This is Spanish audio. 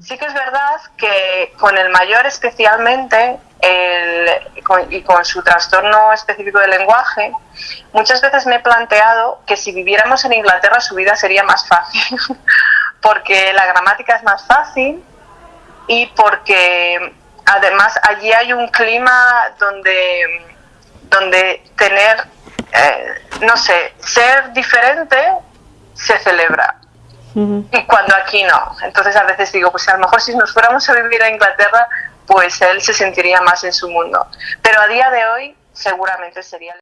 Sí que es verdad que con el mayor especialmente y con su trastorno específico del lenguaje, muchas veces me he planteado que si viviéramos en Inglaterra su vida sería más fácil, porque la gramática es más fácil y porque además allí hay un clima donde, donde tener, eh, no sé, ser diferente se celebra y cuando aquí no. Entonces a veces digo, pues a lo mejor si nos fuéramos a vivir a Inglaterra, pues él se sentiría más en su mundo. Pero a día de hoy seguramente sería...